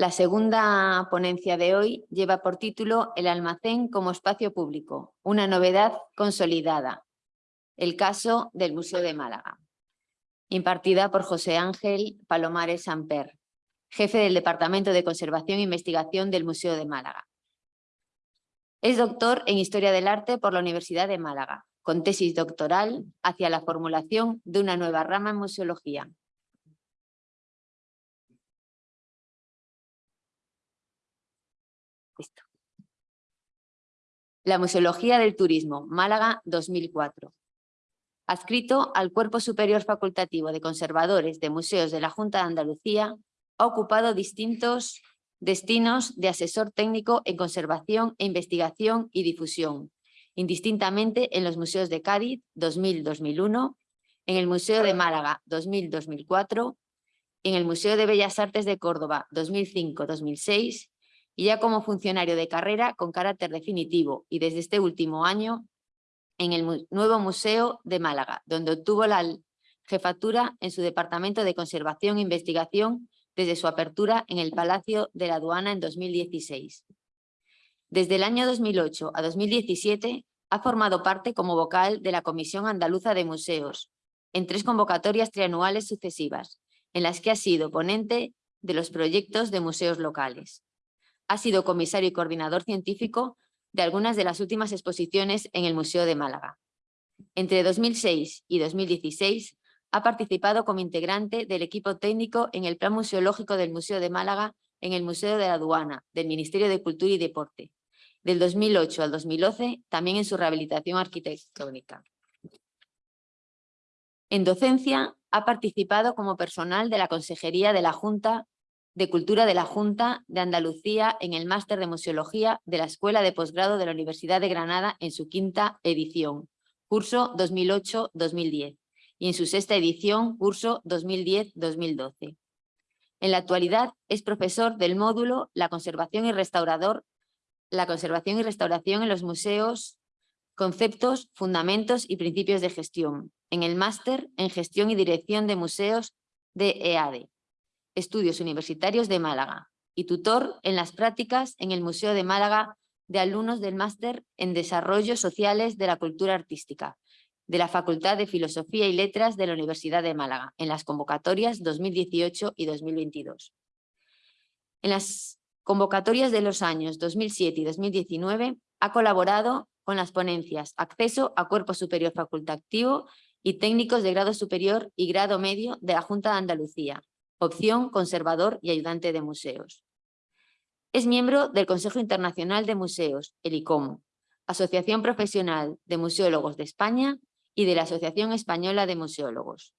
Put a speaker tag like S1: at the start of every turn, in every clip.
S1: La segunda ponencia de hoy lleva por título El almacén como espacio público, una novedad consolidada. El caso del Museo de Málaga. Impartida por José Ángel Palomares Samper, jefe del Departamento de Conservación e Investigación del Museo de Málaga. Es doctor en Historia del Arte por la Universidad de Málaga, con tesis doctoral hacia la formulación de una nueva rama en museología. La Museología del Turismo, Málaga 2004. Adscrito al Cuerpo Superior Facultativo de Conservadores de Museos de la Junta de Andalucía, ha ocupado distintos destinos de asesor técnico en conservación e investigación y difusión, indistintamente en los museos de Cádiz 2000-2001, en el Museo de Málaga 2000-2004, en el Museo de Bellas Artes de Córdoba 2005-2006 y ya como funcionario de carrera con carácter definitivo y desde este último año en el nuevo Museo de Málaga, donde obtuvo la jefatura en su Departamento de Conservación e Investigación desde su apertura en el Palacio de la Aduana en 2016. Desde el año 2008 a 2017 ha formado parte como vocal de la Comisión Andaluza de Museos en tres convocatorias trianuales sucesivas, en las que ha sido ponente de los proyectos de museos locales. Ha sido comisario y coordinador científico de algunas de las últimas exposiciones en el Museo de Málaga. Entre 2006 y 2016 ha participado como integrante del equipo técnico en el Plan Museológico del Museo de Málaga en el Museo de la Aduana, del Ministerio de Cultura y Deporte. Del 2008 al 2011, también en su rehabilitación arquitectónica. En docencia, ha participado como personal de la Consejería de la Junta de Cultura de la Junta de Andalucía en el Máster de Museología de la Escuela de Posgrado de la Universidad de Granada en su quinta edición, curso 2008-2010 y en su sexta edición, curso 2010-2012. En la actualidad es profesor del módulo La conservación y restaurador, la conservación y restauración en los museos, conceptos, fundamentos y principios de gestión, en el máster en gestión y dirección de museos de EADE, Estudios Universitarios de Málaga, y tutor en las prácticas en el Museo de Málaga de alumnos del máster en Desarrollos Sociales de la Cultura Artística, de la Facultad de Filosofía y Letras de la Universidad de Málaga en las convocatorias 2018 y 2022. En las convocatorias de los años 2007 y 2019 ha colaborado con las ponencias Acceso a Cuerpo Superior Facultativo y Técnicos de Grado Superior y Grado Medio de la Junta de Andalucía, opción Conservador y Ayudante de Museos. Es miembro del Consejo Internacional de Museos, el ICOM, Asociación Profesional de Museólogos de España y de la Asociación Española de Museólogos.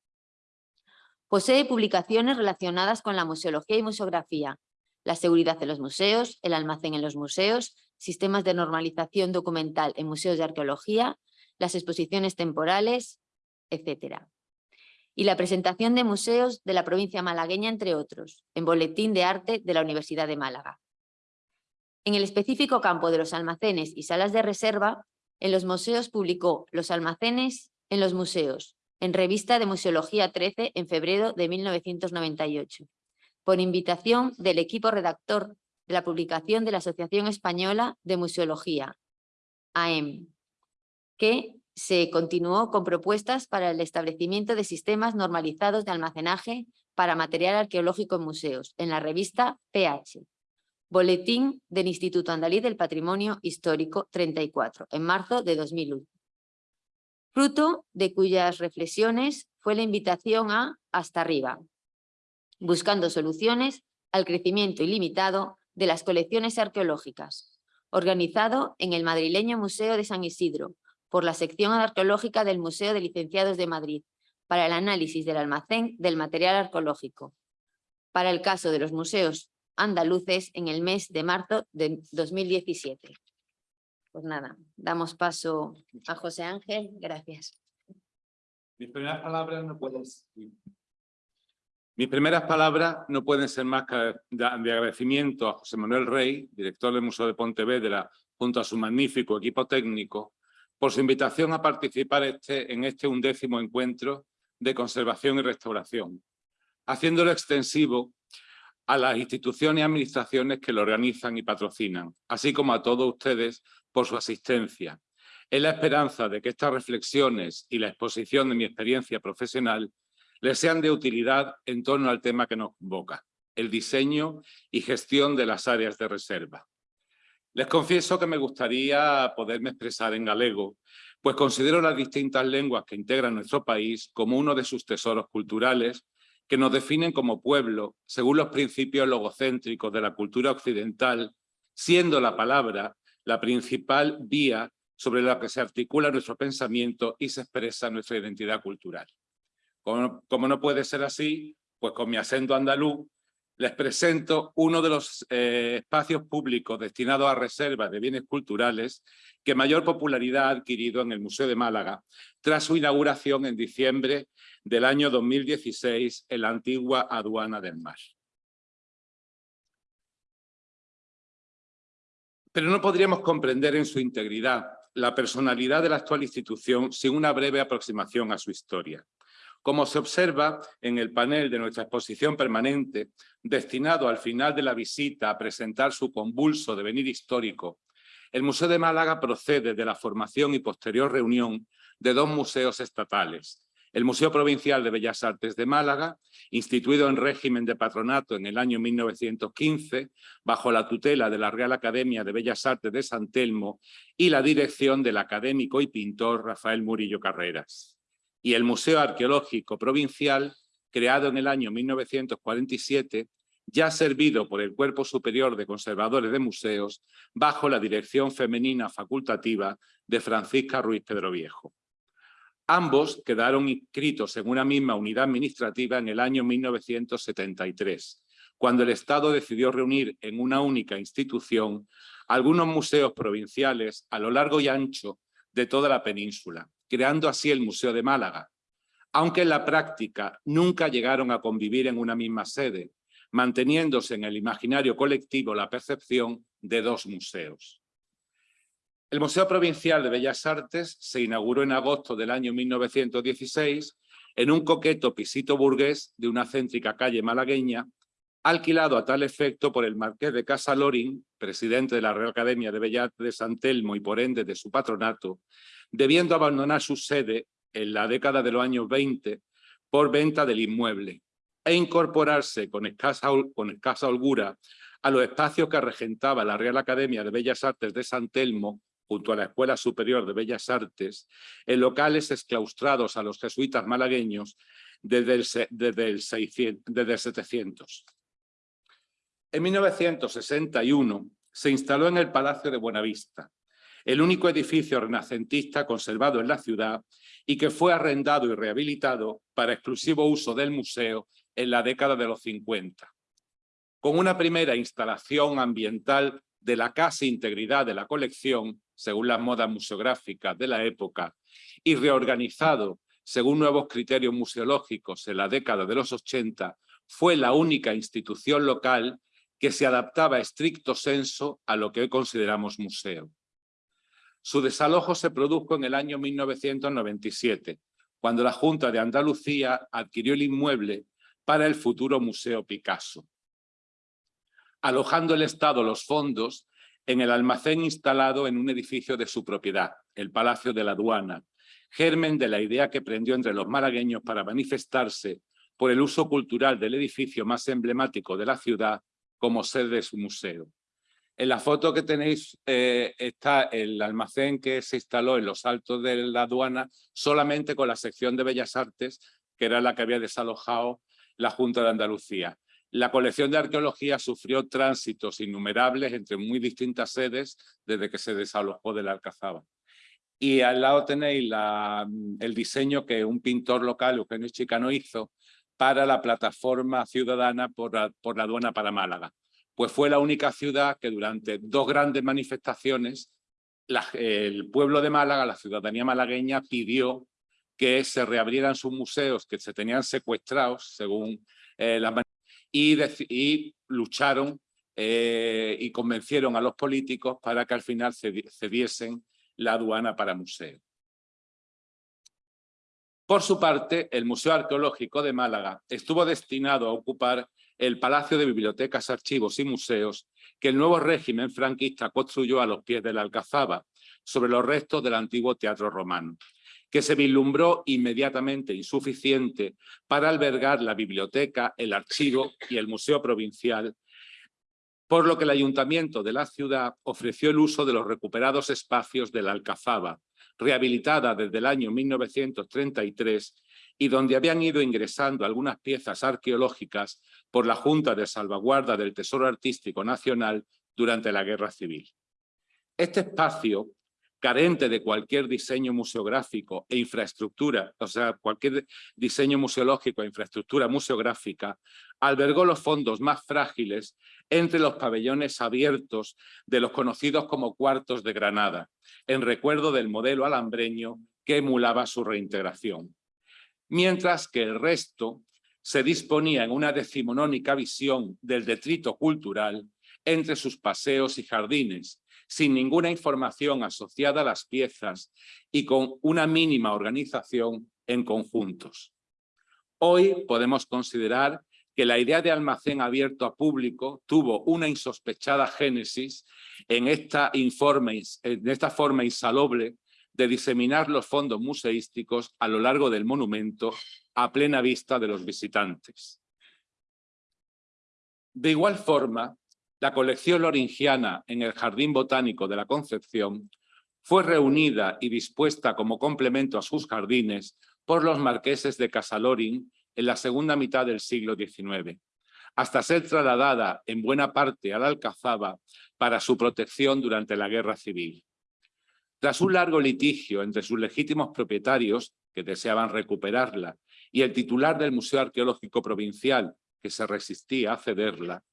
S1: Posee publicaciones relacionadas con la museología y museografía, la seguridad de los museos, el almacén en los museos, sistemas de normalización documental en museos de arqueología, las exposiciones temporales, etc. Y la presentación de museos de la provincia malagueña, entre otros, en Boletín de Arte de la Universidad de Málaga. En el específico campo de los almacenes y salas de reserva, en los museos publicó Los almacenes en los museos, en Revista de Museología 13 en febrero de 1998, por invitación del equipo redactor de la publicación de la Asociación Española de Museología, AEM, que se continuó con propuestas para el establecimiento de sistemas normalizados de almacenaje para material arqueológico en museos, en la revista PH, Boletín del Instituto Andalí del Patrimonio Histórico 34, en marzo de 2001. Fruto de cuyas reflexiones fue la invitación a Hasta Arriba, buscando soluciones al crecimiento ilimitado de las colecciones arqueológicas, organizado en el madrileño Museo de San Isidro por la sección arqueológica del Museo de Licenciados de Madrid para el análisis del almacén del material arqueológico. Para el caso de los museos andaluces en el mes de marzo de 2017. Pues nada, damos paso a José Ángel. Gracias.
S2: Mis primeras palabras no pueden mis primeras palabras no pueden ser más que de agradecimiento a José Manuel Rey, director del Museo de Pontevedra, junto a su magnífico equipo técnico, por su invitación a participar este, en este undécimo encuentro de conservación y restauración, haciéndolo extensivo a las instituciones y administraciones que lo organizan y patrocinan, así como a todos ustedes por su asistencia. Es la esperanza de que estas reflexiones y la exposición de mi experiencia profesional les sean de utilidad en torno al tema que nos convoca, el diseño y gestión de las áreas de reserva. Les confieso que me gustaría poderme expresar en galego, pues considero las distintas lenguas que integran nuestro país como uno de sus tesoros culturales que nos definen como pueblo según los principios logocéntricos de la cultura occidental, siendo la palabra la principal vía sobre la que se articula nuestro pensamiento y se expresa nuestra identidad cultural. Como, como no puede ser así, pues con mi acento andaluz les presento uno de los eh, espacios públicos destinados a reservas de bienes culturales que mayor popularidad ha adquirido en el Museo de Málaga tras su inauguración en diciembre del año 2016 en la antigua aduana del mar. Pero no podríamos comprender en su integridad la personalidad de la actual institución sin una breve aproximación a su historia. Como se observa en el panel de nuestra exposición permanente, destinado al final de la visita a presentar su convulso devenir histórico, el Museo de Málaga procede de la formación y posterior reunión de dos museos estatales, el Museo Provincial de Bellas Artes de Málaga, instituido en régimen de patronato en el año 1915, bajo la tutela de la Real Academia de Bellas Artes de San Telmo y la dirección del académico y pintor Rafael Murillo Carreras y el Museo Arqueológico Provincial, creado en el año 1947, ya servido por el Cuerpo Superior de Conservadores de Museos bajo la dirección femenina facultativa de Francisca Ruiz Pedro Viejo. Ambos quedaron inscritos en una misma unidad administrativa en el año 1973, cuando el Estado decidió reunir en una única institución algunos museos provinciales a lo largo y ancho de toda la península, creando así el Museo de Málaga, aunque en la práctica nunca llegaron a convivir en una misma sede, manteniéndose en el imaginario colectivo la percepción de dos museos. El Museo Provincial de Bellas Artes se inauguró en agosto del año 1916 en un coqueto pisito burgués de una céntrica calle malagueña, alquilado a tal efecto por el marqués de Casa Loring, presidente de la Real Academia de Bellas Artes de San Telmo y por ende de su patronato, debiendo abandonar su sede en la década de los años 20 por venta del inmueble e incorporarse con escasa, holgura a los espacios que regentaba la Real Academia de Bellas Artes de San Telmo junto a la Escuela Superior de Bellas Artes, en locales exclaustrados a los jesuitas malagueños desde el, desde el, 600, desde el 700. En 1961 se instaló en el Palacio de Buenavista, el único edificio renacentista conservado en la ciudad y que fue arrendado y rehabilitado para exclusivo uso del museo en la década de los 50. Con una primera instalación ambiental de la casi integridad de la colección, según las modas museográficas de la época, y reorganizado según nuevos criterios museológicos en la década de los 80, fue la única institución local que se adaptaba estricto senso a lo que hoy consideramos museo. Su desalojo se produjo en el año 1997, cuando la Junta de Andalucía adquirió el inmueble para el futuro Museo Picasso. Alojando el Estado los fondos en el almacén instalado en un edificio de su propiedad, el Palacio de la Aduana, germen de la idea que prendió entre los malagueños para manifestarse por el uso cultural del edificio más emblemático de la ciudad como sede de su museo. En la foto que tenéis eh, está el almacén que se instaló en los altos de la aduana solamente con la sección de Bellas Artes, que era la que había desalojado la Junta de Andalucía. La colección de arqueología sufrió tránsitos innumerables entre muy distintas sedes desde que se desalojó de la Alcazaba. Y al lado tenéis el diseño que un pintor local, Eugenio Chicano, hizo para la plataforma ciudadana por por la aduana para Málaga pues fue la única ciudad que durante dos grandes manifestaciones el pueblo de Málaga, la ciudadanía malagueña, pidió que se reabrieran sus museos que se tenían secuestrados, según eh, las y, y lucharon eh, y convencieron a los políticos para que al final cediesen la aduana para museo. Por su parte, el Museo Arqueológico de Málaga estuvo destinado a ocupar el Palacio de Bibliotecas, Archivos y Museos que el nuevo régimen franquista construyó a los pies de la Alcazaba, sobre los restos del antiguo teatro romano, que se vislumbró inmediatamente insuficiente para albergar la biblioteca, el archivo y el museo provincial, por lo que el ayuntamiento de la ciudad ofreció el uso de los recuperados espacios de la Alcazaba, rehabilitada desde el año 1933 y donde habían ido ingresando algunas piezas arqueológicas por la Junta de Salvaguarda del Tesoro Artístico Nacional durante la Guerra Civil. Este espacio, carente de cualquier diseño museográfico e infraestructura, o sea, cualquier diseño museológico e infraestructura museográfica, albergó los fondos más frágiles entre los pabellones abiertos de los conocidos como cuartos de Granada, en recuerdo del modelo alambreño que emulaba su reintegración. Mientras que el resto se disponía en una decimonónica visión del detrito cultural entre sus paseos y jardines, sin ninguna información asociada a las piezas y con una mínima organización en conjuntos. Hoy podemos considerar que la idea de almacén abierto a público tuvo una insospechada génesis en esta, informe, esta forma insaloble de diseminar los fondos museísticos a lo largo del monumento a plena vista de los visitantes. De igual forma, la colección loringiana en el Jardín Botánico de la Concepción fue reunida y dispuesta como complemento a sus jardines por los marqueses de Casalorin en la segunda mitad del siglo XIX, hasta ser trasladada en buena parte a la Alcazaba para su protección durante la Guerra Civil. Tras un largo litigio entre sus legítimos propietarios, que deseaban recuperarla, y el titular del Museo Arqueológico Provincial, que se resistía a cederla,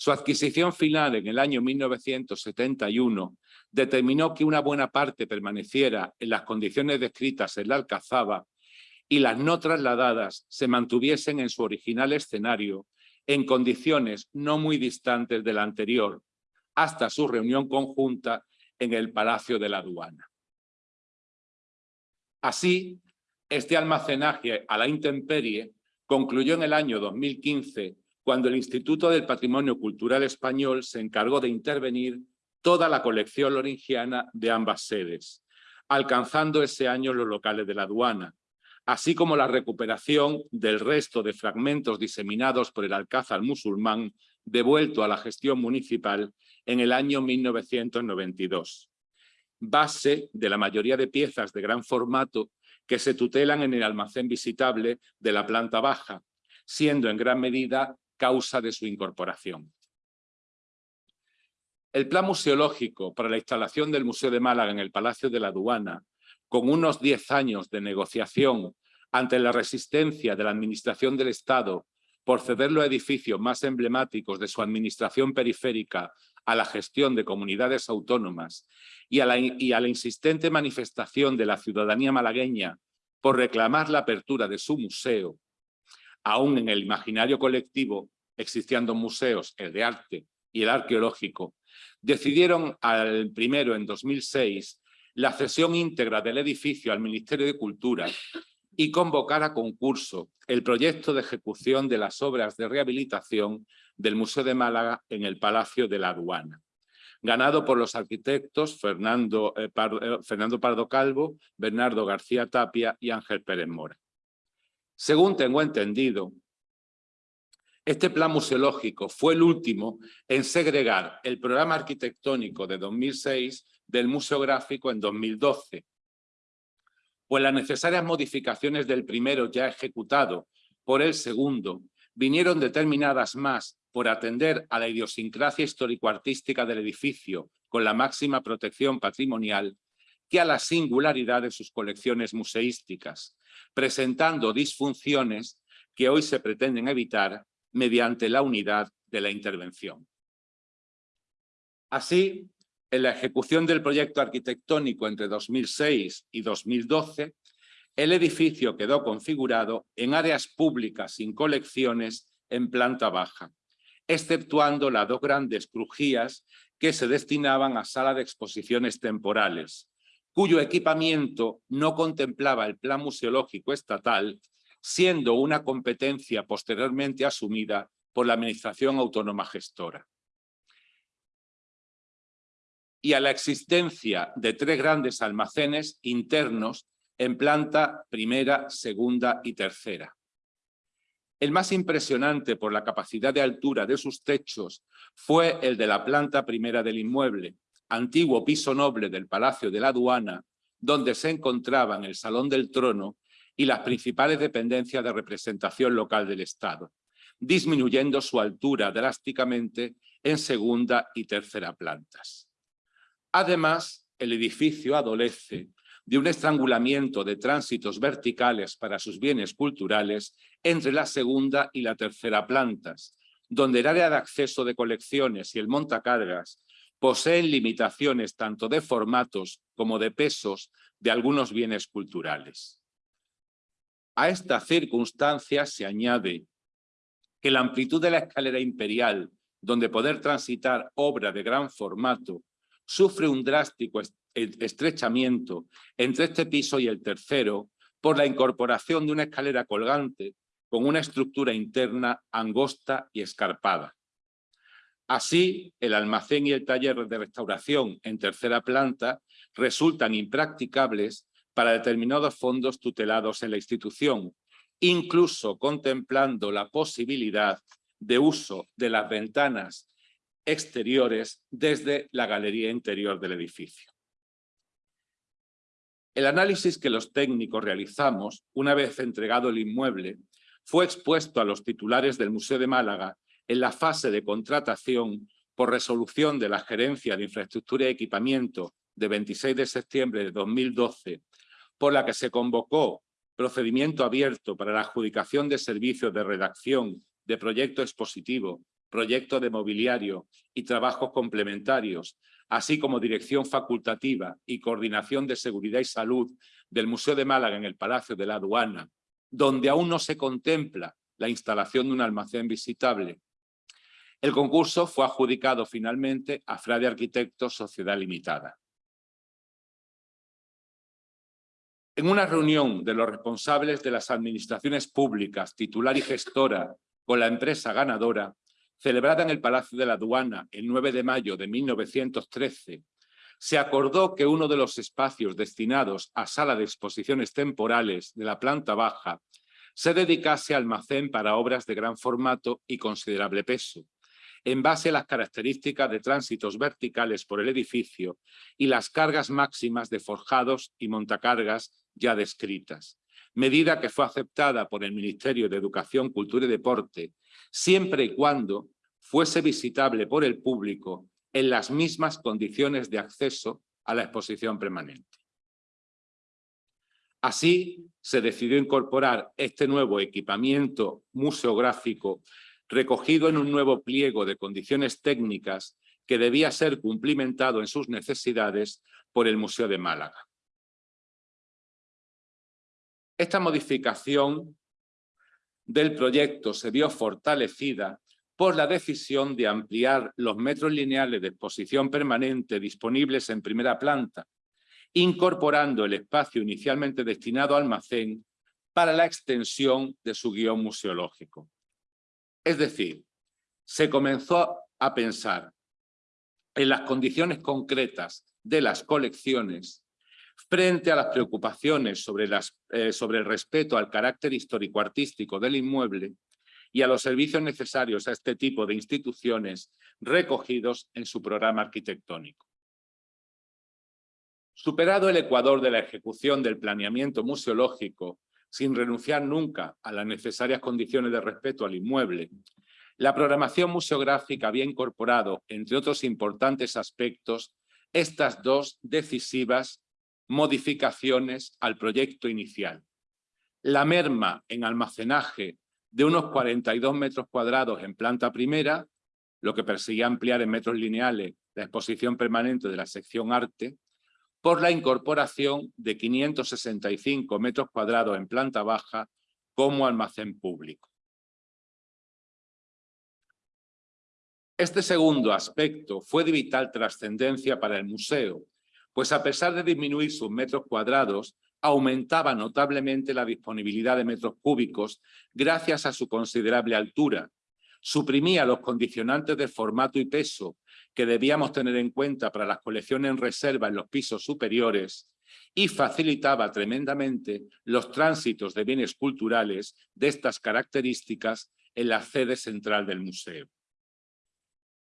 S2: su adquisición final en el año 1971 determinó que una buena parte permaneciera en las condiciones descritas en la Alcazaba y las no trasladadas se mantuviesen en su original escenario en condiciones no muy distantes de la anterior, hasta su reunión conjunta en el Palacio de la Aduana. Así, este almacenaje a la intemperie concluyó en el año 2015 cuando el Instituto del Patrimonio Cultural Español se encargó de intervenir toda la colección loringiana de ambas sedes, alcanzando ese año los locales de la aduana, así como la recuperación del resto de fragmentos diseminados por el alcázar musulmán devuelto a la gestión municipal en el año 1992, base de la mayoría de piezas de gran formato que se tutelan en el almacén visitable de la planta baja, siendo en gran medida causa de su incorporación. El plan museológico para la instalación del Museo de Málaga en el Palacio de la Aduana, con unos 10 años de negociación ante la resistencia de la Administración del Estado por ceder los edificios más emblemáticos de su administración periférica a la gestión de comunidades autónomas y a, la, y a la insistente manifestación de la ciudadanía malagueña por reclamar la apertura de su museo, aún en el imaginario colectivo existiendo museos, el de arte y el arqueológico, decidieron al primero en 2006 la cesión íntegra del edificio al Ministerio de Cultura y convocar a concurso el proyecto de ejecución de las obras de rehabilitación del Museo de Málaga en el Palacio de la Aduana, ganado por los arquitectos Fernando, eh, eh, Fernando Pardo Calvo, Bernardo García Tapia y Ángel Pérez Mora. Según tengo entendido, este plan museológico fue el último en segregar el programa arquitectónico de 2006 del museográfico en 2012, pues las necesarias modificaciones del primero ya ejecutado por el segundo vinieron determinadas más por atender a la idiosincrasia histórico-artística del edificio con la máxima protección patrimonial que a la singularidad de sus colecciones museísticas, presentando disfunciones que hoy se pretenden evitar mediante la unidad de la intervención. Así, en la ejecución del proyecto arquitectónico entre 2006 y 2012, el edificio quedó configurado en áreas públicas sin colecciones en planta baja, exceptuando las dos grandes crujías que se destinaban a sala de exposiciones temporales, cuyo equipamiento no contemplaba el plan museológico estatal, siendo una competencia posteriormente asumida por la Administración Autónoma Gestora. Y a la existencia de tres grandes almacenes internos en planta primera, segunda y tercera. El más impresionante por la capacidad de altura de sus techos fue el de la planta primera del inmueble, antiguo piso noble del Palacio de la Aduana, donde se encontraban el Salón del Trono y las principales dependencias de representación local del Estado, disminuyendo su altura drásticamente en segunda y tercera plantas. Además, el edificio adolece de un estrangulamiento de tránsitos verticales para sus bienes culturales entre la segunda y la tercera plantas, donde el área de acceso de colecciones y el montacargas poseen limitaciones tanto de formatos como de pesos de algunos bienes culturales. A esta circunstancia se añade que la amplitud de la escalera imperial, donde poder transitar obra de gran formato, sufre un drástico estrechamiento entre este piso y el tercero por la incorporación de una escalera colgante con una estructura interna angosta y escarpada. Así, el almacén y el taller de restauración en tercera planta resultan impracticables para determinados fondos tutelados en la institución, incluso contemplando la posibilidad de uso de las ventanas exteriores desde la galería interior del edificio. El análisis que los técnicos realizamos, una vez entregado el inmueble, fue expuesto a los titulares del Museo de Málaga en la fase de contratación por resolución de la Gerencia de Infraestructura y Equipamiento de 26 de septiembre de 2012, por la que se convocó procedimiento abierto para la adjudicación de servicios de redacción, de proyecto expositivo, proyecto de mobiliario y trabajos complementarios así como dirección facultativa y coordinación de seguridad y salud del Museo de Málaga en el Palacio de la Aduana, donde aún no se contempla la instalación de un almacén visitable. El concurso fue adjudicado finalmente a Frade Arquitectos Sociedad Limitada. En una reunión de los responsables de las administraciones públicas, titular y gestora, con la empresa ganadora, celebrada en el Palacio de la Aduana el 9 de mayo de 1913, se acordó que uno de los espacios destinados a sala de exposiciones temporales de la planta baja se dedicase almacén para obras de gran formato y considerable peso, en base a las características de tránsitos verticales por el edificio y las cargas máximas de forjados y montacargas ya descritas, medida que fue aceptada por el Ministerio de Educación, Cultura y Deporte siempre y cuando fuese visitable por el público en las mismas condiciones de acceso a la exposición permanente. Así, se decidió incorporar este nuevo equipamiento museográfico recogido en un nuevo pliego de condiciones técnicas que debía ser cumplimentado en sus necesidades por el Museo de Málaga. Esta modificación del proyecto se vio fortalecida por la decisión de ampliar los metros lineales de exposición permanente disponibles en primera planta, incorporando el espacio inicialmente destinado al almacén para la extensión de su guion museológico. Es decir, se comenzó a pensar en las condiciones concretas de las colecciones frente a las preocupaciones sobre, eh, el respeto al carácter histórico-artístico del inmueble y a los servicios necesarios a este tipo de instituciones recogidos en su programa arquitectónico. Superado el ecuador de la ejecución del planeamiento museológico, sin renunciar nunca a las necesarias condiciones de respeto al inmueble, la programación museográfica había incorporado, entre otros importantes aspectos, estas dos decisivas modificaciones al proyecto inicial. La merma en almacenaje de unos 42 metros cuadrados en planta primera, lo que perseguía ampliar en metros lineales la exposición permanente de la sección arte, por la incorporación de 565 metros cuadrados en planta baja como almacén público. Este segundo aspecto fue de vital trascendencia para el museo, pues a pesar de disminuir sus metros cuadrados, aumentaba notablemente la disponibilidad de metros cúbicos gracias a su considerable altura, suprimía los condicionantes de formato y peso que debíamos tener en cuenta para las colecciones en reserva en los pisos superiores y facilitaba tremendamente los tránsitos de bienes culturales de estas características en la sede central del museo.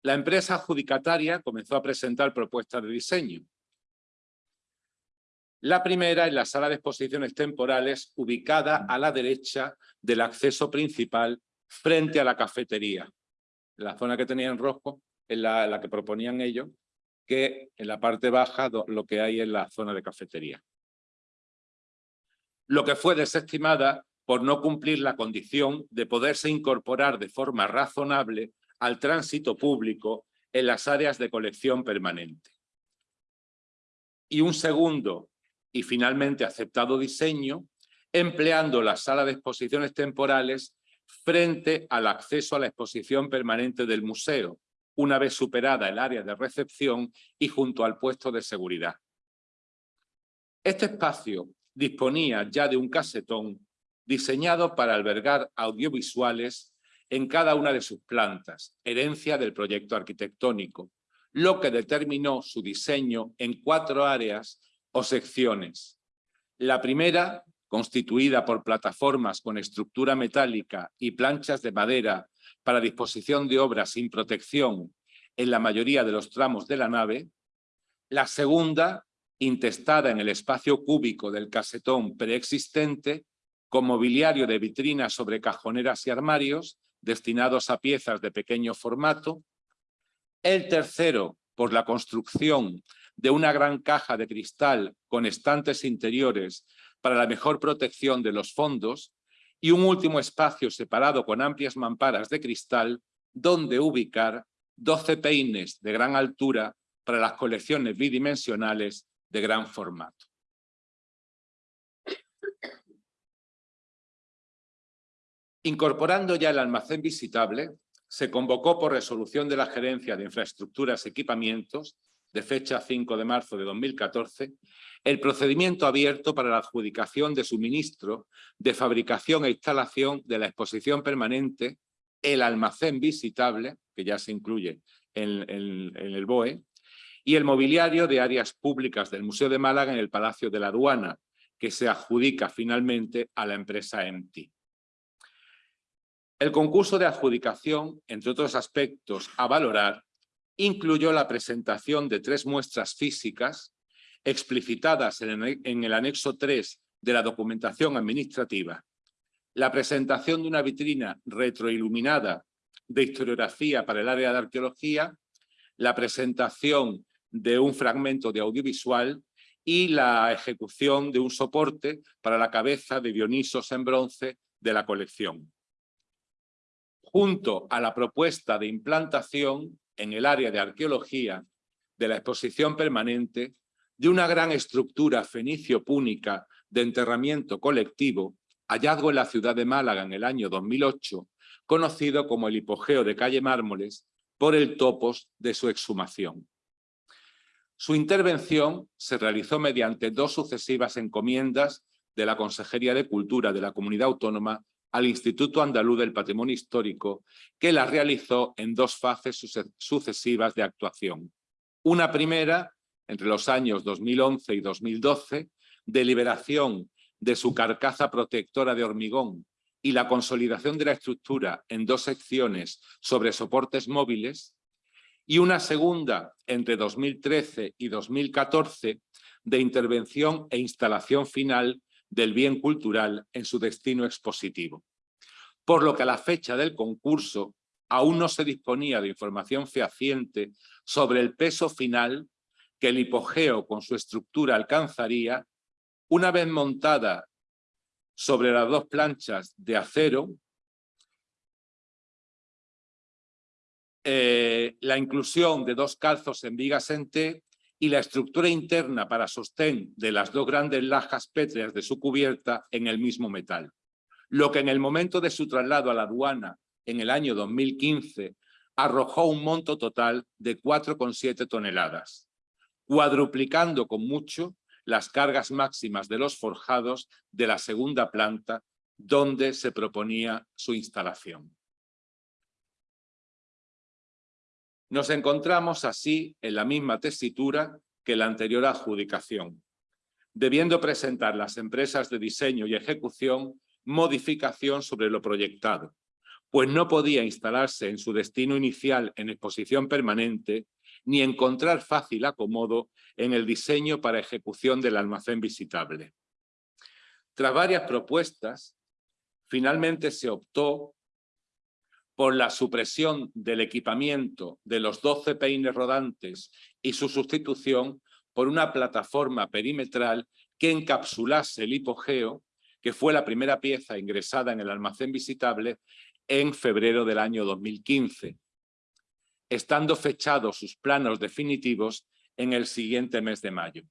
S2: La empresa adjudicataria comenzó a presentar propuestas de diseño. La primera en la sala de exposiciones temporales ubicada a la derecha del acceso principal frente a la cafetería. La zona que tenía en rojo es la, que proponían ellos, que en la parte baja lo que hay es la zona de cafetería. Lo que fue desestimada por no cumplir la condición de poderse incorporar de forma razonable al tránsito público en las áreas de colección permanente. Y un segundo y finalmente aceptado diseño, empleando la sala de exposiciones temporales frente al acceso a la exposición permanente del museo, una vez superada el área de recepción y junto al puesto de seguridad. Este espacio disponía ya de un casetón diseñado para albergar audiovisuales en cada una de sus plantas, herencia del proyecto arquitectónico, lo que determinó su diseño en cuatro áreas o secciones. La primera, constituida por plataformas con estructura metálica y planchas de madera para disposición de obras sin protección en la mayoría de los tramos de la nave. La segunda, intestada en el espacio cúbico del casetón preexistente, con mobiliario de vitrinas sobre cajoneras y armarios, destinados a piezas de pequeño formato. El tercero, por la construcción de una gran caja de cristal con estantes interiores para la mejor protección de los fondos y un último espacio separado con amplias mamparas de cristal donde ubicar 12 peines de gran altura para las colecciones bidimensionales de gran formato. Incorporando ya el almacén visitable, se convocó por resolución de la Gerencia de Infraestructuras y Equipamientos de fecha 5 de marzo de 2014, el procedimiento abierto para la adjudicación de suministro de fabricación e instalación de la exposición permanente, el almacén visitable, que ya se incluye en, en el BOE, y el mobiliario de áreas públicas del Museo de Málaga en el Palacio de la Aduana, que se adjudica finalmente a la empresa EMTI. El concurso de adjudicación, entre otros aspectos a valorar, incluyó la presentación de tres muestras físicas explicitadas en el anexo 3 de la documentación administrativa, la presentación de una vitrina retroiluminada de historiografía para el área de arqueología, la presentación de un fragmento de audiovisual y la ejecución de un soporte para la cabeza de Dionisos en bronce de la colección. Junto a la propuesta de implantación en el área de arqueología de la exposición permanente de una gran estructura fenicio-púnica de enterramiento colectivo, hallazgo en la ciudad de Málaga en el año 2008, conocido como el hipogeo de calle Mármoles, por el topos de su exhumación. Su intervención se realizó mediante dos sucesivas encomiendas de la Consejería de Cultura de la Comunidad Autónoma al Instituto Andaluz del Patrimonio Histórico, que la realizó en dos fases sucesivas de actuación. Una primera, entre los años 2011 y 2012, de liberación de su carcasa protectora de hormigón y la consolidación de la estructura en dos secciones sobre soportes móviles, y una segunda entre 2013 y 2014 de intervención e instalación final del bien cultural en su destino expositivo. Por lo que a la fecha del concurso aún no se disponía de información fehaciente sobre el peso final que el hipogeo con su estructura alcanzaría una vez montada sobre las dos planchas de acero, eh, la inclusión de dos calzos en vigas en T y la estructura interna para sostén de las dos grandes lajas pétreas de su cubierta en el mismo metal. Lo que en el momento de su traslado a la aduana en el año 2015 arrojó un monto total de 4,7 toneladas, cuadruplicando con mucho las cargas máximas de los forjados de la segunda planta donde se proponía su instalación. Nos encontramos así en la misma tesitura que la anterior adjudicación, debiendo presentar las empresas de diseño y ejecución modificación sobre lo proyectado, pues no podía instalarse en su destino inicial en exposición permanente ni encontrar fácil acomodo en el diseño para ejecución del almacén visitable. Tras varias propuestas, finalmente se optó por la supresión del equipamiento de los 12 peines rodantes y su sustitución por una plataforma perimetral que encapsulase el hipogeo, que fue la primera pieza ingresada en el almacén visitable en febrero del año 2015, estando fechados sus planos definitivos en el siguiente mes de mayo.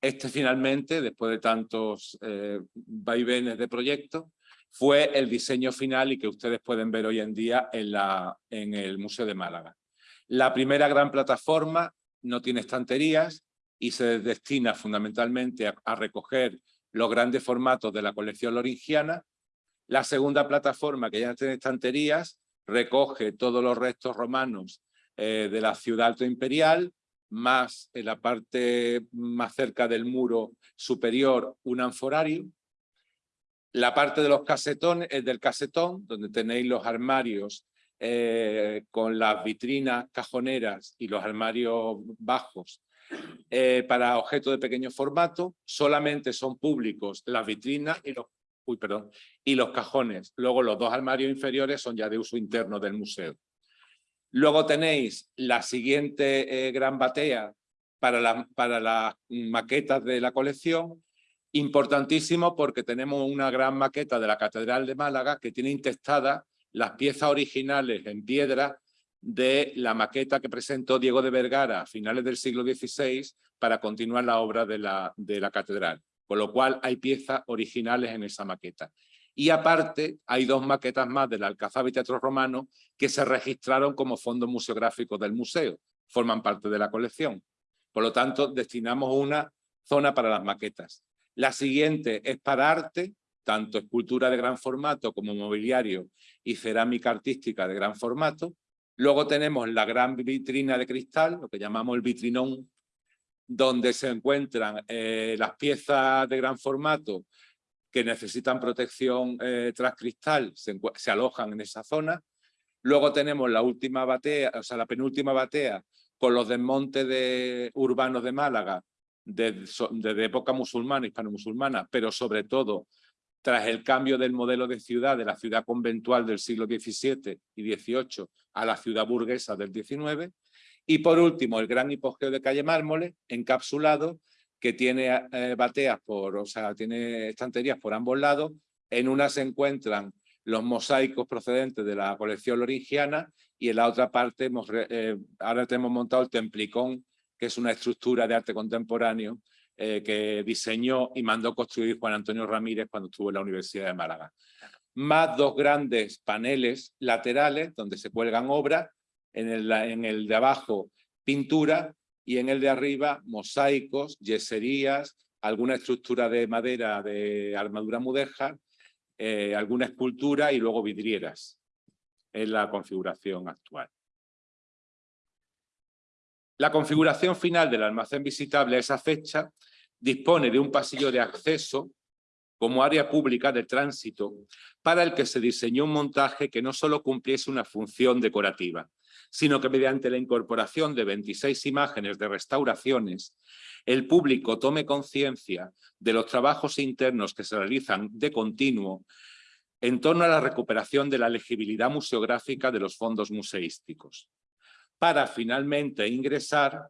S2: Este finalmente, después de tantos eh, vaivenes de proyecto, fue el diseño final y que ustedes pueden ver hoy en día en, la, en el Museo de Málaga. La primera gran plataforma no tiene estanterías y se destina fundamentalmente a recoger los grandes formatos de la colección loringiana la segunda plataforma, que ya tiene estanterías, recoge todos los restos romanos eh, de la ciudad alto imperial, más en la parte más cerca del muro superior un anforario. La parte de los casetones, es del casetón, donde tenéis los armarios eh, con las vitrinas cajoneras y los armarios bajos eh, para objetos de pequeño formato. Solamente son públicos las vitrinas y los cajones. Luego los dos armarios inferiores son ya de uso interno del museo. Luego tenéis la siguiente eh, gran batea para, para las maquetas de la colección, importantísimo porque tenemos una gran maqueta de la Catedral de Málaga que tiene intestadas las piezas originales en piedra de la maqueta que presentó Diego de Vergara a finales del siglo XVI para continuar la obra de la, de la catedral con lo cual hay piezas originales en esa maqueta. Y aparte hay dos maquetas más del Alcazaba y Teatro Romano que se registraron como fondos museográficos del museo, forman parte de la colección. Por lo tanto, destinamos una zona para las maquetas. La siguiente es para arte, tanto escultura de gran formato como mobiliario y cerámica artística de gran formato. Luego tenemos la gran vitrina de cristal, lo que llamamos el vitrinón donde se encuentran eh, las piezas de gran formato que necesitan protección eh, tras cristal, se, alojan en esa zona. Luego tenemos la última batea, o sea, la penúltima batea con los desmontes de, urbanos de Málaga desde época musulmana, hispano-musulmana, pero sobre todo tras el cambio del modelo de ciudad, de la ciudad conventual del siglo XVII y XVIII a la ciudad burguesa del XIX, y por último, el gran hipogeo de calle Mármoles, encapsulado, que tiene eh, bateas por, o sea, tiene estanterías por ambos lados. En una se encuentran los mosaicos procedentes de la colección loringiana y en la otra parte eh, ahora tenemos montado el Templicón, que es una estructura de arte contemporáneo eh, que diseñó y mandó construir Juan Antonio Ramírez cuando estuvo en la Universidad de Málaga. Más dos grandes paneles laterales donde se cuelgan obras en el, de abajo pintura y en el de arriba mosaicos, yeserías, alguna estructura de madera de armadura mudéjar, eh, alguna escultura y luego vidrieras. en la configuración actual. La configuración final del almacén visitable a esa fecha dispone de un pasillo de acceso como área pública de tránsito para el que se diseñó un montaje que no solo cumpliese una función decorativa, sino que mediante la incorporación de 26 imágenes de restauraciones, el público tome conciencia de los trabajos internos que se realizan de continuo en torno a la recuperación de la legibilidad museográfica de los fondos museísticos, para finalmente ingresar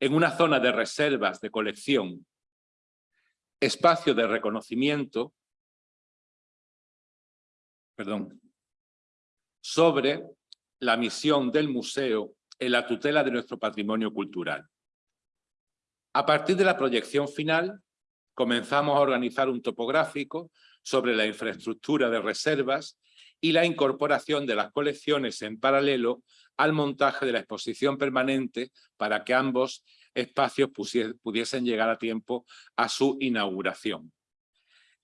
S2: en una zona de reservas de colección, espacio de reconocimiento, perdón, sobre la misión del museo en la tutela de nuestro patrimonio cultural. A partir de la proyección final, comenzamos a organizar un topográfico sobre la infraestructura de reservas y la incorporación de las colecciones en paralelo al montaje de la exposición permanente para que ambos espacios pudiesen llegar a tiempo a su inauguración.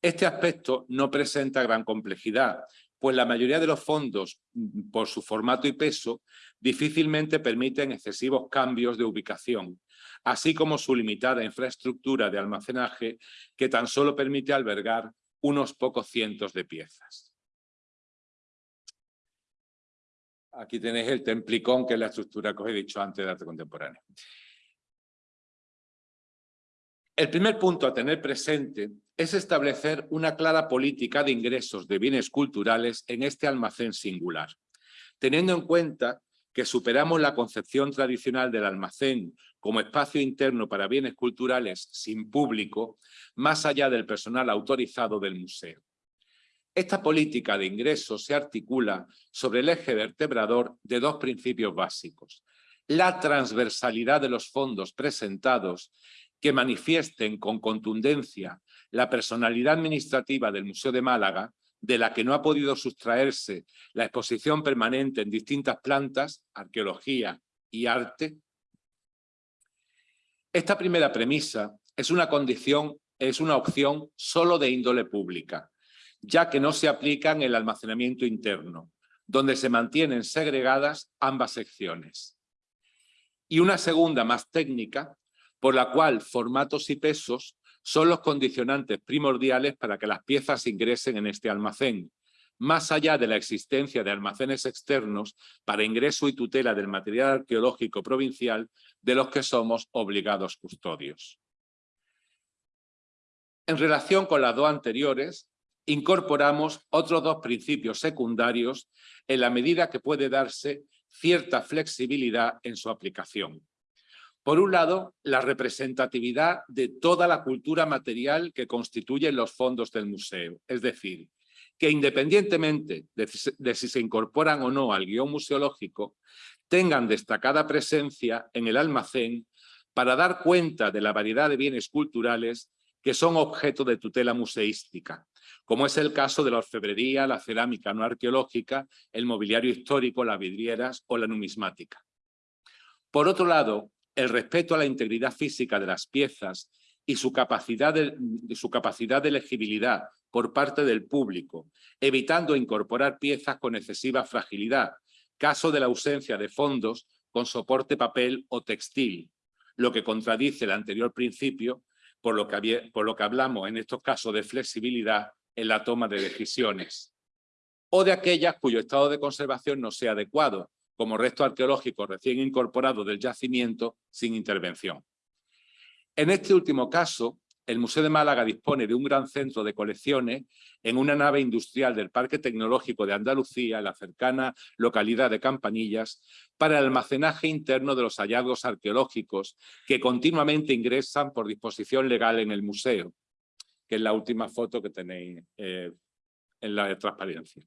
S2: Este aspecto no presenta gran complejidad, pues la mayoría de los fondos, mm, por su formato y peso, difícilmente permiten excesivos cambios de ubicación, así como su limitada infraestructura de almacenaje que tan solo permite albergar unos pocos cientos de piezas. Aquí tenéis el templicón, que es la estructura que os he dicho antes de arte contemporáneo. El primer punto a tener presente es establecer una clara política de ingresos de bienes culturales en este almacén singular, teniendo en cuenta que superamos la concepción tradicional del almacén como espacio interno para bienes culturales sin público, más allá del personal autorizado del museo. Esta política de ingresos se articula sobre el eje vertebrador de dos principios básicos. La transversalidad de los fondos presentados que manifiesten con contundencia la personalidad administrativa del Museo de Málaga, de la que no ha podido sustraerse la exposición permanente en distintas plantas, arqueología y arte. Esta primera premisa es una condición, es una opción solo de índole pública, ya que no se aplica en el almacenamiento interno, donde se mantienen segregadas ambas secciones. Y una segunda más técnica por la cual formatos y pesos son los condicionantes primordiales para que las piezas ingresen en este almacén, más allá de la existencia de almacenes externos para ingreso y tutela del material arqueológico provincial de los que somos obligados custodios. En relación con las dos anteriores, incorporamos otros dos principios secundarios en la medida que puede darse cierta flexibilidad en su aplicación. Por un lado, la representatividad de toda la cultura material que constituyen los fondos del museo. Es decir, que independientemente de, si se incorporan o no al guion museológico, tengan destacada presencia en el almacén para dar cuenta de la variedad de bienes culturales que son objeto de tutela museística, como es el caso de la orfebrería, la cerámica no arqueológica, el mobiliario histórico, las vidrieras o la numismática. Por otro lado, el respeto a la integridad física de las piezas y su capacidad de, su capacidad de legibilidad por parte del público, evitando incorporar piezas con excesiva fragilidad, caso de la ausencia de fondos con soporte papel o textil, lo que contradice el anterior principio por lo que, por lo que hablamos en estos casos de flexibilidad en la toma de decisiones, o de aquellas cuyo estado de conservación no sea adecuado, como resto arqueológico recién incorporado del yacimiento sin intervención. En este último caso, el Museo de Málaga dispone de un gran centro de colecciones en una nave industrial del Parque Tecnológico de Andalucía, en la cercana localidad de Campanillas, para el almacenaje interno de los hallazgos arqueológicos que continuamente ingresan por disposición legal en el museo, que es la última foto que tenéis eh, en la transparencia.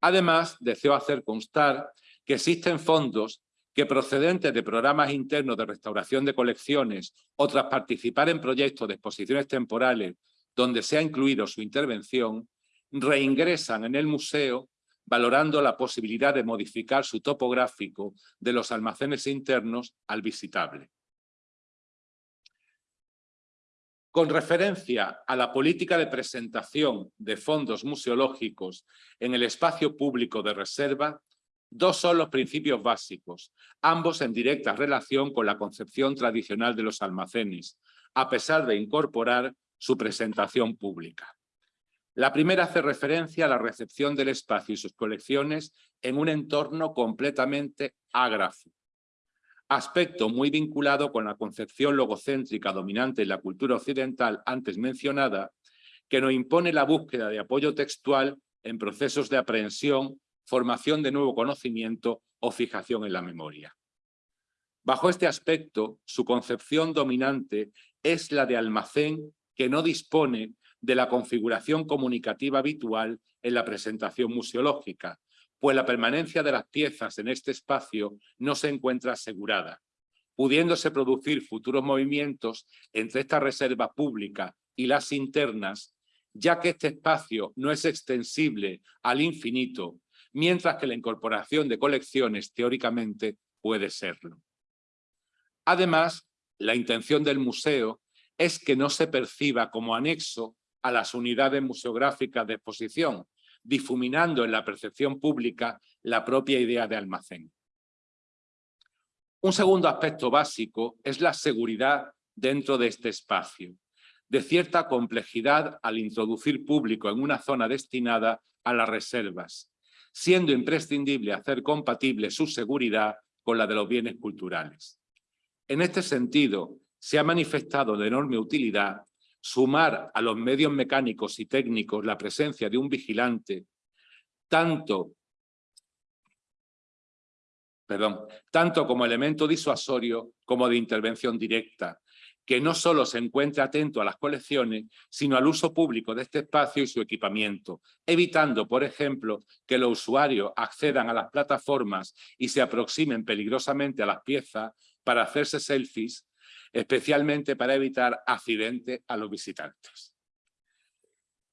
S2: Además, deseo hacer constar que existen fondos que procedentes de programas internos de restauración de colecciones o tras participar en proyectos de exposiciones temporales donde se ha incluido su intervención, reingresan en el museo valorando la posibilidad de modificar su topográfico de los almacenes internos al visitable. Con referencia a la política de presentación de fondos museológicos en el espacio público de reserva, Dos son los principios básicos, ambos en directa relación con la concepción tradicional de los almacenes, a pesar de incorporar su presentación pública. La primera hace referencia a la recepción del espacio y sus colecciones en un entorno completamente ágrafo, aspecto muy vinculado con la concepción logocéntrica dominante en la cultura occidental antes mencionada, que nos impone la búsqueda de apoyo textual en procesos de aprehensión formación de nuevo conocimiento o fijación en la memoria. Bajo este aspecto, su concepción dominante es la de almacén que no dispone de la configuración comunicativa habitual en la presentación museológica, pues la permanencia de las piezas en este espacio no se encuentra asegurada, pudiéndose producir futuros movimientos entre esta reserva pública y las internas, ya que este espacio no es extensible al infinito mientras que la incorporación de colecciones teóricamente puede serlo. Además, la intención del museo es que no se perciba como anexo a las unidades museográficas de exposición, difuminando en la percepción pública la propia idea de almacén. Un segundo aspecto básico es la seguridad dentro de este espacio, de cierta complejidad al introducir público en una zona destinada a las reservas, siendo imprescindible hacer compatible su seguridad con la de los bienes culturales. En este sentido, se ha manifestado de enorme utilidad sumar a los medios mecánicos y técnicos la presencia de un vigilante, tanto, perdón, tanto como elemento disuasorio como de intervención directa, que no solo se encuentre atento a las colecciones, sino al uso público de este espacio y su equipamiento, evitando, por ejemplo, que los usuarios accedan a las plataformas y se aproximen peligrosamente a las piezas para hacerse selfies, especialmente para evitar accidentes a los visitantes.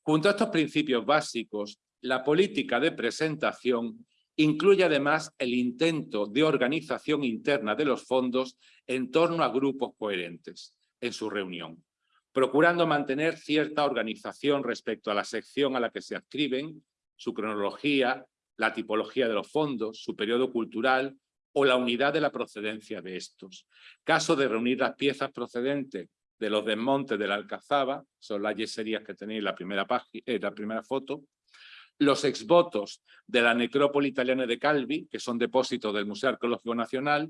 S2: Junto a estos principios básicos, la política de presentación incluye además el intento de organización interna de los fondos en torno a grupos coherentes en su reunión, procurando mantener cierta organización respecto a la sección a la que se adscriben, su cronología, la tipología de los fondos, su periodo cultural o la unidad de la procedencia de estos. Caso de reunir las piezas procedentes de los desmontes de la Alcazaba, son las yeserías que tenéis en la primera, página, eh, la primera foto, los exvotos de la necrópoli italiana de Calvi, que son depósitos del Museo Arqueológico Nacional,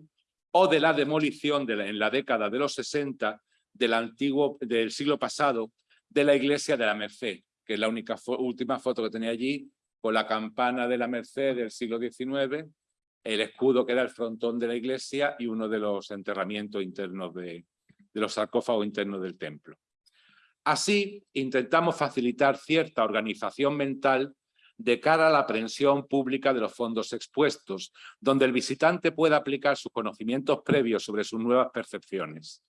S2: o de la demolición de en la década de los 60 del, antiguo, del siglo pasado de la iglesia de la Merced, que es la única última foto que tenía allí, con la campana de la Merced del siglo XIX, el escudo que era el frontón de la iglesia y uno de los enterramientos internos de, de los sarcófagos internos del templo. Así, intentamos facilitar cierta organización mental de cara a la aprehensión pública de los fondos expuestos, donde el visitante pueda aplicar sus conocimientos previos sobre sus nuevas percepciones.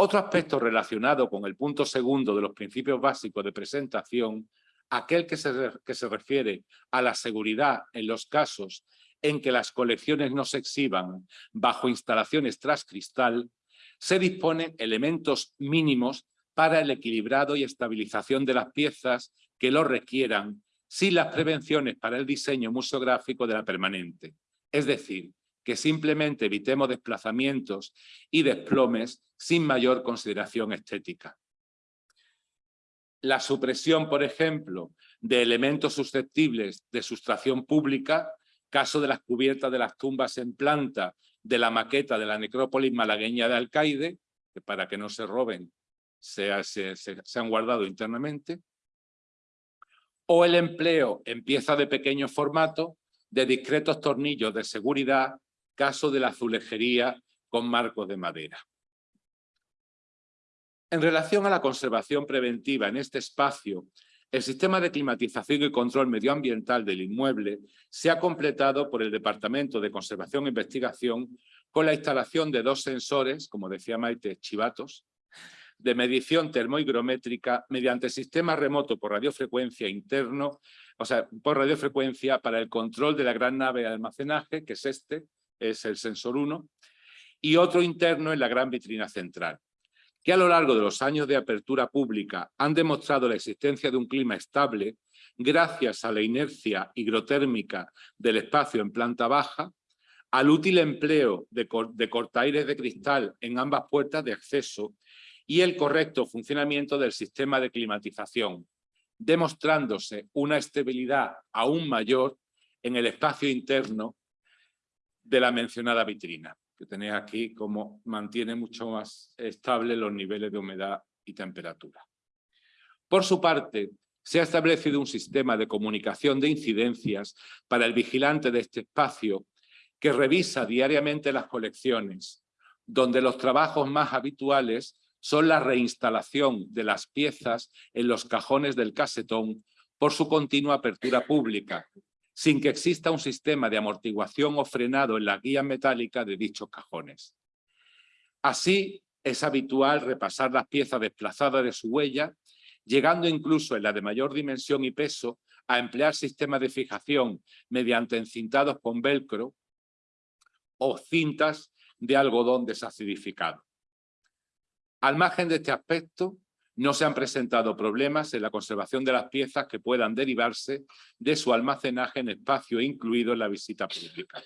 S2: Otro aspecto relacionado con el punto segundo de los principios básicos de presentación, aquel que se, refiere a la seguridad en los casos en que las colecciones no se exhiban bajo instalaciones tras cristal, se disponen elementos mínimos para el equilibrado y estabilización de las piezas que lo requieran sin las prevenciones para el diseño museográfico de la permanente. Es decir, que simplemente evitemos desplazamientos y desplomes sin mayor consideración estética. La supresión, por ejemplo, de elementos susceptibles de sustracción pública, caso de las cubiertas de las tumbas en planta de la maqueta de la necrópolis malagueña de Alcaide, que para que no se roben se, han guardado internamente, o el empleo en piezas de pequeño formato de discretos tornillos de seguridad caso de la azulejería con marcos de madera. En relación a la conservación preventiva en este espacio, el sistema de climatización y control medioambiental del inmueble se ha completado por el Departamento de Conservación e Investigación con la instalación de dos sensores, como decía Maite, chivatos, de medición termohigrométrica mediante sistema remoto por radiofrecuencia interno, o sea, por radiofrecuencia para el control de la gran nave de almacenaje, que es este, es el sensor 1, y otro interno en la gran vitrina central, que a lo largo de los años de apertura pública han demostrado la existencia de un clima estable gracias a la inercia higrotérmica del espacio en planta baja, al útil empleo de, de cortaires de cristal en ambas puertas de acceso y el correcto funcionamiento del sistema de climatización, demostrándose una estabilidad aún mayor en el espacio interno de la mencionada vitrina, que tenéis aquí como mantiene mucho más estable los niveles de humedad y temperatura. Por su parte, se ha establecido un sistema de comunicación de incidencias para el vigilante de este espacio que revisa diariamente las colecciones, donde los trabajos más habituales son la reinstalación de las piezas en los cajones del casetón por su continua apertura pública, sin que exista un sistema de amortiguación o frenado en la guía metálica de dichos cajones. Así, es habitual repasar las piezas desplazadas de su huella, llegando incluso en la de mayor dimensión y peso a emplear sistemas de fijación mediante encintados con velcro o cintas de algodón desacidificado. Al margen de este aspecto, no se han presentado problemas en la conservación de las piezas que puedan derivarse de su almacenaje en espacio incluido en la visita pública.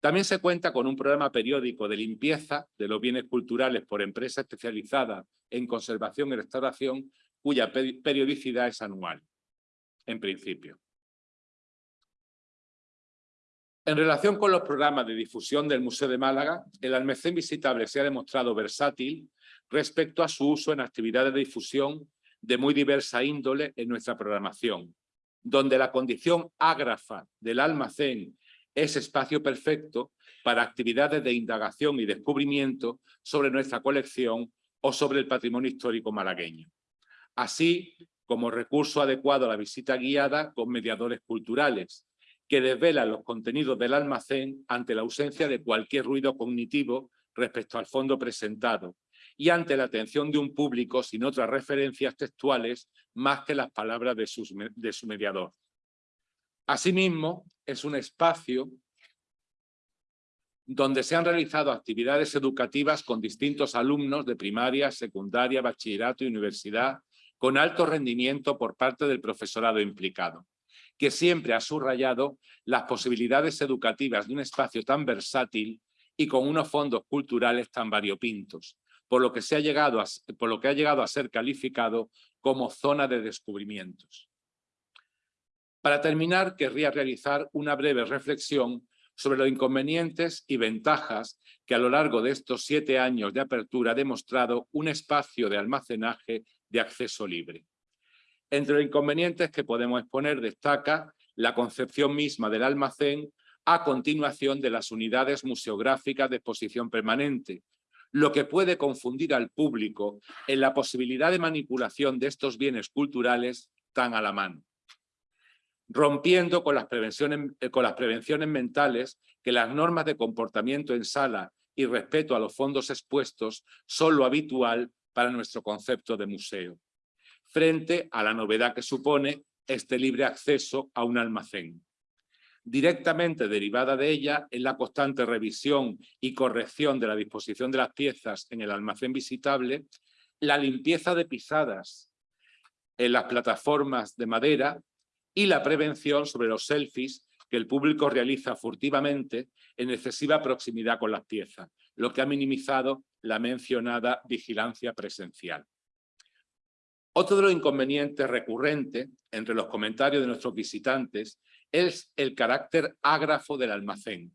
S2: También se cuenta con un programa periódico de limpieza de los bienes culturales por empresa especializada en conservación y restauración, cuya periodicidad es anual, en principio. En relación con los programas de difusión del Museo de Málaga, el almacén visitable se ha demostrado versátil respecto a su uso en actividades de difusión de muy diversa índole en nuestra programación, donde la condición ágrafa del almacén es espacio perfecto para actividades de indagación y descubrimiento sobre nuestra colección o sobre el patrimonio histórico malagueño, así como recurso adecuado a la visita guiada con mediadores culturales, que desvelan los contenidos del almacén ante la ausencia de cualquier ruido cognitivo respecto al fondo presentado y ante la atención de un público sin otras referencias textuales más que las palabras de, su mediador. Asimismo, es un espacio donde se han realizado actividades educativas con distintos alumnos de primaria, secundaria, bachillerato y universidad, con alto rendimiento por parte del profesorado implicado, que siempre ha subrayado las posibilidades educativas de un espacio tan versátil y con unos fondos culturales tan variopintos, por lo que, se ha llegado a, por lo que ha llegado a ser calificado como zona de descubrimientos. Para terminar, querría realizar una breve reflexión sobre los inconvenientes y ventajas que a lo largo de estos siete años de apertura ha demostrado un espacio de almacenaje de acceso libre. Entre los inconvenientes que podemos exponer destaca la concepción misma del almacén a continuación de las unidades museográficas de exposición permanente, lo que puede confundir al público en la posibilidad de manipulación de estos bienes culturales tan a la mano rompiendo con las, prevenciones, eh, con las prevenciones mentales que las normas de comportamiento en sala y respeto a los fondos expuestos son lo habitual para nuestro concepto de museo, frente a la novedad que supone este libre acceso a un almacén. Directamente derivada de ella es la constante revisión y corrección de la disposición de las piezas en el almacén visitable, la limpieza de pisadas en las plataformas de madera y la prevención sobre los selfies que el público realiza furtivamente en excesiva proximidad con las piezas, lo que ha minimizado la mencionada vigilancia presencial. Otro de los inconvenientes recurrentes entre los comentarios de nuestros visitantes es el carácter ágrafo del almacén,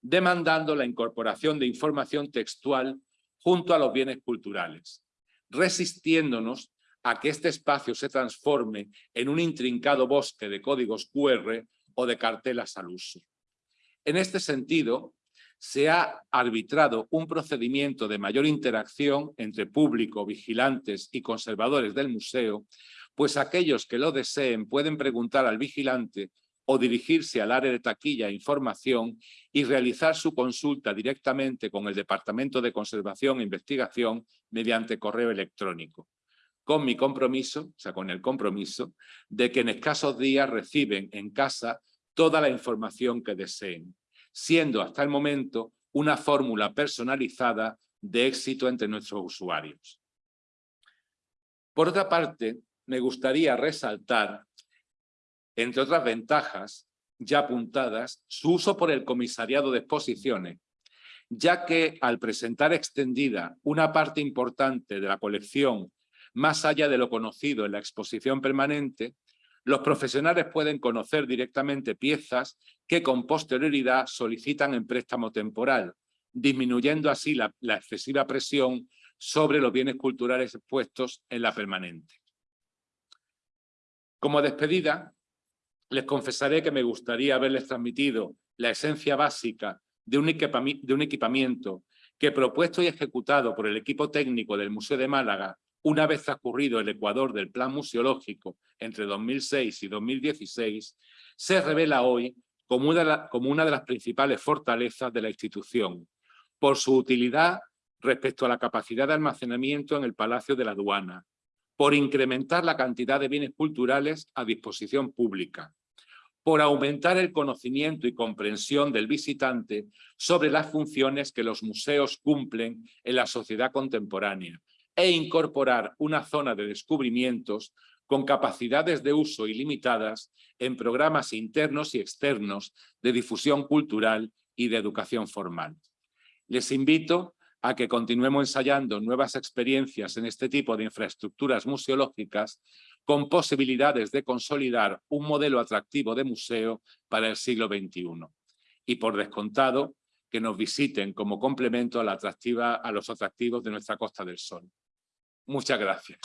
S2: demandando la incorporación de información textual junto a los bienes culturales, resistiéndonos a que este espacio se transforme en un intrincado bosque de códigos QR o de cartelas al uso. En este sentido, se ha arbitrado un procedimiento de mayor interacción entre público, vigilantes y conservadores del museo, pues aquellos que lo deseen pueden preguntar al vigilante o dirigirse al área de taquilla e información y realizar su consulta directamente con el Departamento de Conservación e Investigación mediante correo electrónico con mi compromiso, o sea, con el compromiso, de que en escasos días reciben en casa toda la información que deseen, siendo hasta el momento una fórmula personalizada de éxito entre nuestros usuarios. Por otra parte, me gustaría resaltar, entre otras ventajas ya apuntadas, su uso por el comisariado de exposiciones, ya que al presentar extendida una parte importante de la colección más allá de lo conocido en la exposición permanente, los profesionales pueden conocer directamente piezas que con posterioridad solicitan en préstamo temporal, disminuyendo así la, excesiva presión sobre los bienes culturales expuestos en la permanente. Como despedida, les confesaré que me gustaría haberles transmitido la esencia básica de un, equipamiento que propuesto y ejecutado por el equipo técnico del Museo de Málaga una vez transcurrido el Ecuador del plan museológico entre 2006 y 2016, se revela hoy como una, como una de las principales fortalezas de la institución, por su utilidad respecto a la capacidad de almacenamiento en el Palacio de la Aduana, por incrementar la cantidad de bienes culturales a disposición pública, por aumentar el conocimiento y comprensión del visitante sobre las funciones que los museos cumplen en la sociedad contemporánea, e incorporar una zona de descubrimientos con capacidades de uso ilimitadas en programas internos y externos de difusión cultural y de educación formal. Les invito a que continuemos ensayando nuevas experiencias en este tipo de infraestructuras museológicas con posibilidades de consolidar un modelo atractivo de museo para el siglo XXI. Y por descontado, que nos visiten como complemento a, los atractivos de nuestra Costa del Sol. Muchas gracias.